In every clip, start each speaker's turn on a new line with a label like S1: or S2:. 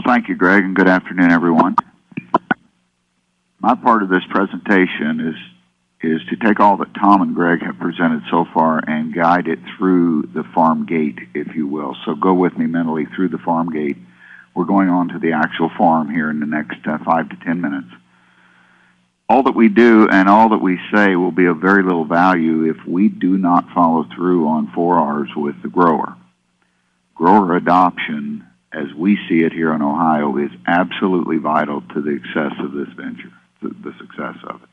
S1: Well, thank you, Greg, and good afternoon, everyone. My part of this presentation is is to take all that Tom and Greg have presented so far and guide it through the farm gate, if you will. So go with me mentally through the farm gate. We're going on to the actual farm here in the next uh, five to ten minutes. All that we do and all that we say will be of very little value if we do not follow through on 4Rs with the grower. Grower adoption, as we see it here in Ohio, is absolutely vital to the success of this venture, the success of it.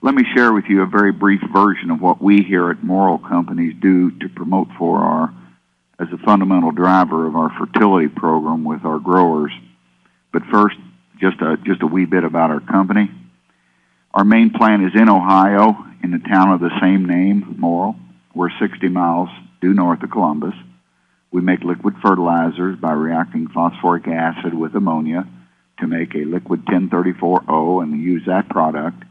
S1: Let me share with you a very brief version of what we here at Morral Companies do to promote 4R as a fundamental driver of our fertility program with our growers. But first, just a, just a wee bit about our company. Our main plant is in Ohio, in the town of the same name, Morral. We're 60 miles due north of Columbus. We make liquid fertilizers by reacting phosphoric acid with ammonia to make a liquid 1034O and we use that product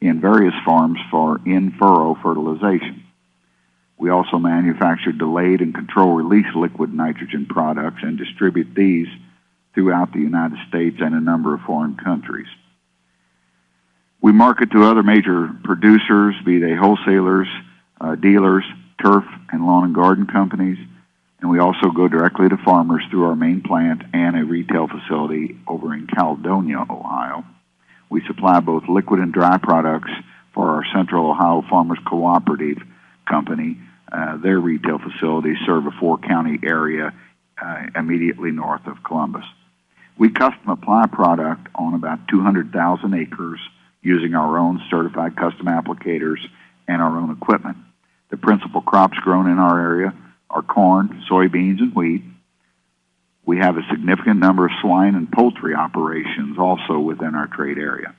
S1: in various farms for in-furrow fertilization. We also manufacture delayed and control release liquid nitrogen products and distribute these throughout the United States and a number of foreign countries. We market to other major producers, be they wholesalers, uh, dealers, turf and lawn and garden companies, and we also go directly to farmers through our main plant and a retail facility over in Caledonia, Ohio. We supply both liquid and dry products for our Central Ohio Farmers Cooperative Company. Uh, their retail facilities serve a four county area uh, immediately north of Columbus. We custom apply product on about 200,000 acres using our own certified custom applicators and our own equipment. The principal crops grown in our area are corn, soybeans, and wheat. We have a significant number of swine and poultry operations also within our trade area.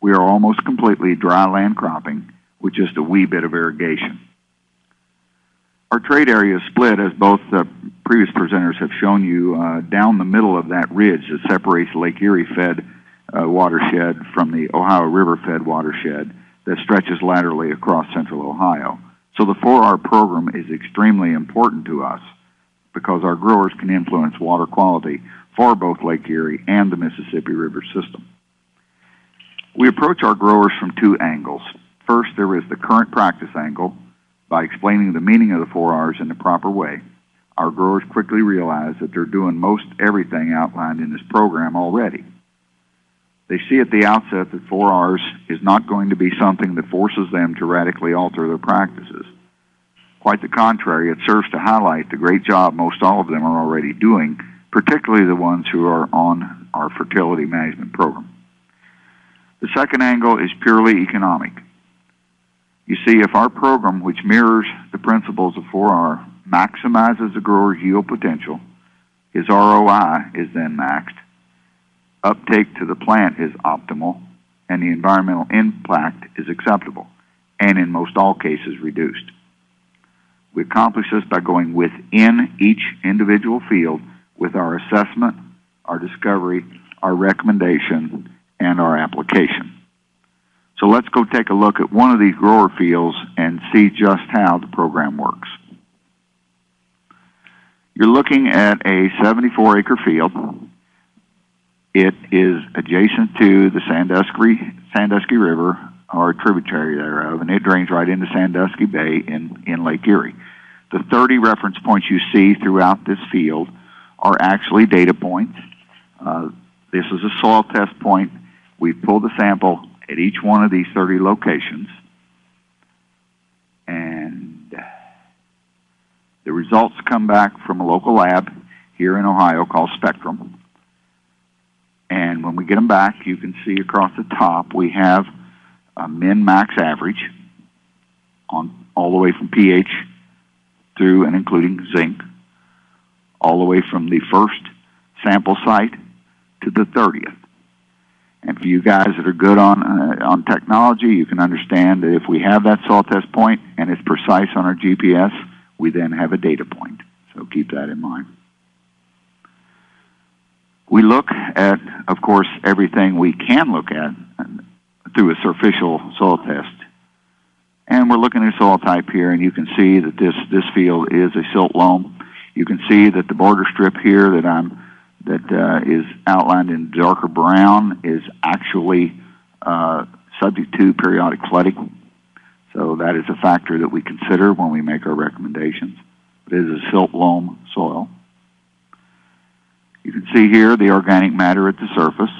S1: We are almost completely dry land cropping with just a wee bit of irrigation. Our trade area is split, as both the previous presenters have shown you, uh, down the middle of that ridge that separates Lake Erie fed uh, watershed from the Ohio River fed watershed that stretches laterally across central Ohio. So the 4R program is extremely important to us because our growers can influence water quality for both Lake Erie and the Mississippi River system. We approach our growers from two angles. First, there is the current practice angle. By explaining the meaning of the 4Rs in the proper way, our growers quickly realize that they're doing most everything outlined in this program already. They see at the outset that 4Rs is not going to be something that forces them to radically alter their practices. Quite the contrary, it serves to highlight the great job most all of them are already doing, particularly the ones who are on our fertility management program. The second angle is purely economic. You see, if our program, which mirrors the principles of 4R, maximizes the grower's yield potential, his ROI is then maxed, uptake to the plant is optimal, and the environmental impact is acceptable, and in most all cases reduced. We accomplish this by going within each individual field with our assessment, our discovery, our recommendation, and our application. So let's go take a look at one of these grower fields and see just how the program works. You're looking at a 74 acre field. It is adjacent to the Sandusky, Sandusky River or tributary thereof, and it drains right into Sandusky Bay in, in Lake Erie. The 30 reference points you see throughout this field are actually data points. Uh, this is a soil test point. We pulled the sample at each one of these 30 locations, and the results come back from a local lab here in Ohio called Spectrum. We get them back, you can see across the top we have a min max average on all the way from pH through and including zinc, all the way from the first sample site to the 30th. And for you guys that are good on uh, on technology, you can understand that if we have that soil test point and it's precise on our GPS, we then have a data point. So keep that in mind. We look at, of course, everything we can look at through a superficial soil test. And we're looking at soil type here, and you can see that this, this field is a silt loam. You can see that the border strip here that I'm that uh, is outlined in darker brown is actually uh, subject to periodic flooding. So that is a factor that we consider when we make our recommendations. It is a silt loam soil. You can see here the organic matter at the surface.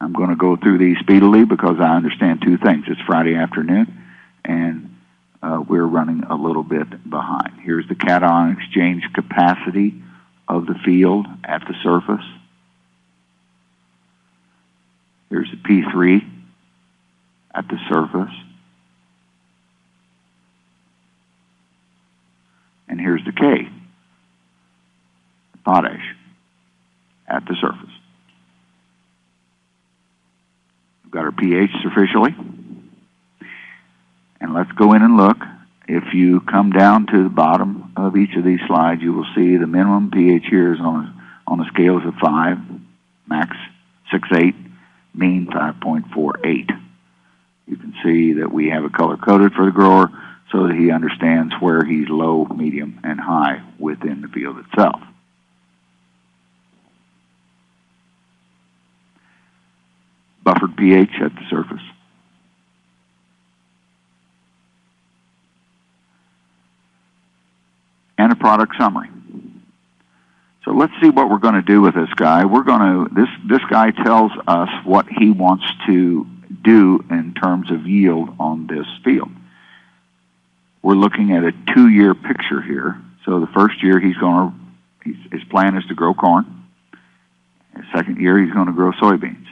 S1: I'm going to go through these speedily because I understand two things. It's Friday afternoon, and uh, we're running a little bit behind. Here's the cation exchange capacity of the field at the surface. Here's the P3 at the surface. And here's the K, potash, at the surface. We've got our pH officially. And let's go in and look. If you come down to the bottom of each of these slides, you will see the minimum pH here is on, on the scales of 5, max 6.8, mean 5.48. You can see that we have it color coded for the grower so that he understands where he's low, medium, and high within the field itself. pH at the surface. And a product summary. So let's see what we're going to do with this guy. We're going to this this guy tells us what he wants to do in terms of yield on this field. We're looking at a two-year picture here. So the first year he's going to his plan is to grow corn. Second year he's going to grow soybeans.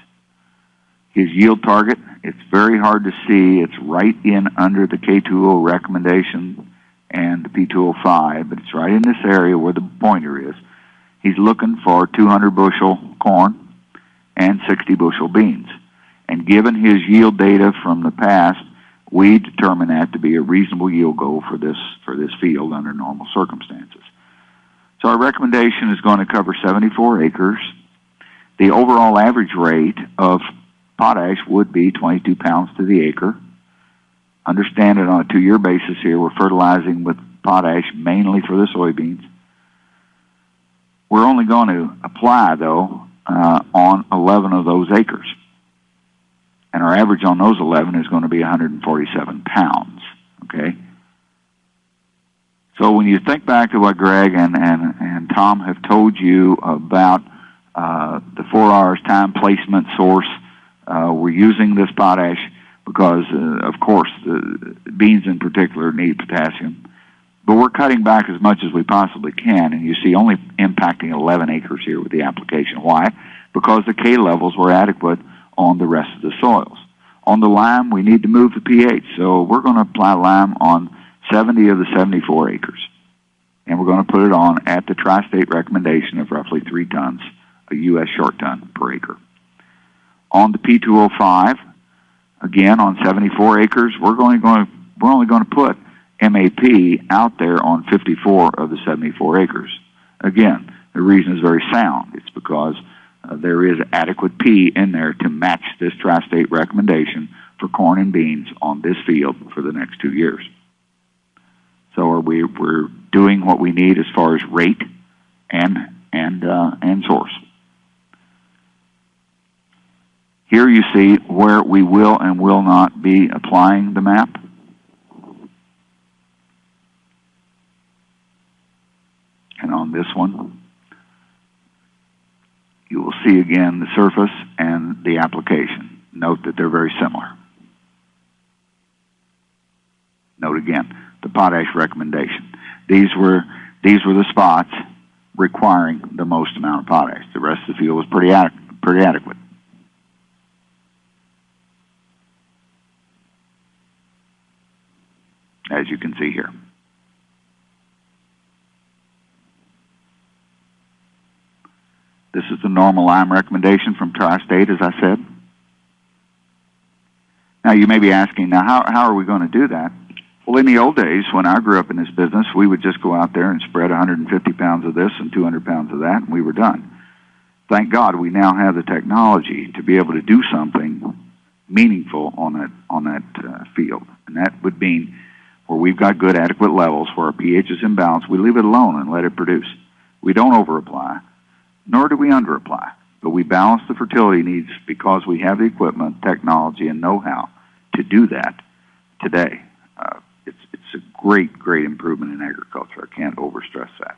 S1: His yield target, it's very hard to see. It's right in under the K2O recommendation and the P2O5, but it's right in this area where the pointer is. He's looking for 200 bushel corn and 60 bushel beans. And given his yield data from the past, we determine that to be a reasonable yield goal for this for this field under normal circumstances. So our recommendation is going to cover 74 acres. The overall average rate of potash would be 22 pounds to the acre. Understand it on a two-year basis here. We're fertilizing with potash mainly for the soybeans. We're only going to apply, though, uh, on 11 of those acres. And our average on those 11 is going to be 147 pounds. Okay? So when you think back to what Greg and, and, and Tom have told you about uh, the 4R's time placement source, uh, we're using this potash because, uh, of course, the beans in particular need potassium. But we're cutting back as much as we possibly can, and you see only impacting 11 acres here with the application. Why? Because the K levels were adequate on the rest of the soils. On the lime, we need to move the pH, so we're going to apply lime on 70 of the 74 acres. And we're going to put it on at the tri-state recommendation of roughly 3 tons, a U.S. short ton per acre. On the P2O5, again on 74 acres, we're going, we're only going to put MAP out there on 54 of the 74 acres. Again, the reason is very sound. It's because uh, there is adequate P in there to match this tri-state recommendation for corn and beans on this field for the next two years. So are we, we're doing what we need as far as rate and, and, uh, and source. Here you see where we will and will not be applying the MAP. And on this one, you will see again the surface and the application. Note that they're very similar. Note again the potash recommendation. These were these were the spots requiring the most amount of potash. The rest of the field was pretty pretty adequate. As you can see here. This is the normal lime recommendation from Tri-State, as I said. Now, you may be asking, now, how, how are we going to do that? Well, in the old days, when I grew up in this business, we would just go out there and spread 150 pounds of this and 200 pounds of that, and we were done. Thank God we now have the technology to be able to do something meaningful on that, on that uh, field. And that would mean where we've got good, adequate levels, where our pH is in balance, we leave it alone and let it produce. We don't over-apply, nor do we under-apply, but we balance the fertility needs because we have the equipment, technology, and know-how to do that today. Uh, it's, it's a great, great improvement in agriculture. I can't overstress that.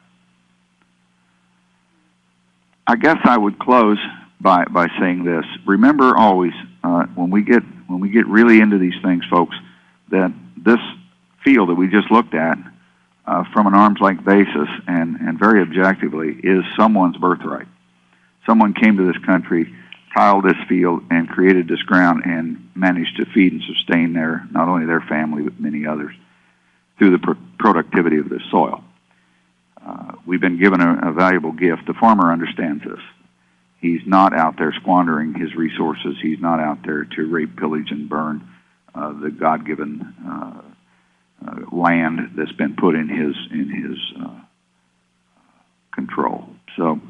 S1: I guess I would close by, by saying this. Remember always, uh, when we get, when we get really into these things, folks, that this field that we just looked at, uh, from an arm's length basis and, and very objectively is someone's birthright. Someone came to this country, tiled this field, and created this ground and managed to feed and sustain their, not only their family, but many others through the pro- productivity of this soil. Uh, we've been given a, a valuable gift. The farmer understands this. He's not out there squandering his resources. He's not out there to rape, pillage, and burn uh, the God-given uh, uh, land that's been put in his in his uh, control. So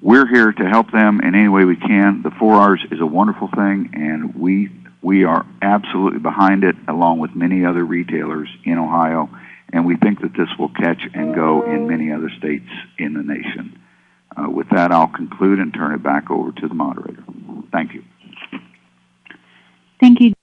S1: we're here to help them in any way we can. The four R's is a wonderful thing, and we we are absolutely behind it, along with many other retailers in Ohio. And we think that this will catch and go in many other states in the nation. Uh, with that, I'll conclude and turn it back over to the moderator. Thank you.
S2: Thank you.